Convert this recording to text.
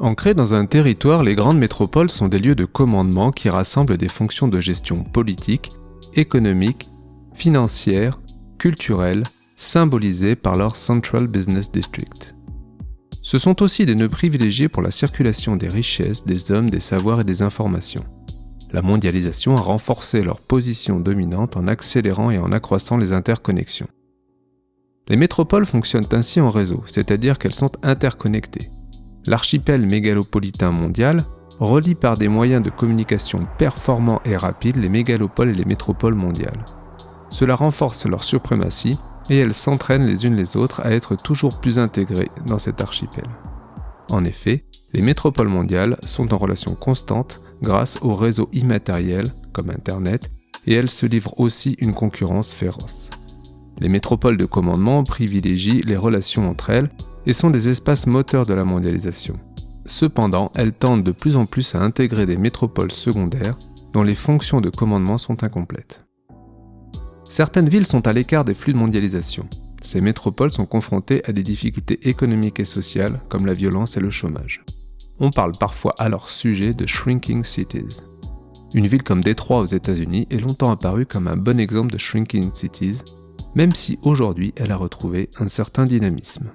Ancrées dans un territoire, les grandes métropoles sont des lieux de commandement qui rassemblent des fonctions de gestion politique, économique, financière, culturelle, symbolisées par leur Central Business District. Ce sont aussi des nœuds privilégiés pour la circulation des richesses, des hommes, des savoirs et des informations. La mondialisation a renforcé leur position dominante en accélérant et en accroissant les interconnexions. Les métropoles fonctionnent ainsi en réseau, c'est-à-dire qu'elles sont interconnectées l'archipel mégalopolitain mondial relie par des moyens de communication performants et rapides les mégalopoles et les métropoles mondiales. Cela renforce leur suprématie et elles s'entraînent les unes les autres à être toujours plus intégrées dans cet archipel. En effet, les métropoles mondiales sont en relation constante grâce aux réseaux immatériels comme Internet et elles se livrent aussi une concurrence féroce. Les métropoles de commandement privilégient les relations entre elles et sont des espaces moteurs de la mondialisation. Cependant, elles tendent de plus en plus à intégrer des métropoles secondaires dont les fonctions de commandement sont incomplètes. Certaines villes sont à l'écart des flux de mondialisation. Ces métropoles sont confrontées à des difficultés économiques et sociales comme la violence et le chômage. On parle parfois à leur sujet de shrinking cities. Une ville comme Détroit aux États-Unis est longtemps apparue comme un bon exemple de shrinking cities, même si aujourd'hui elle a retrouvé un certain dynamisme.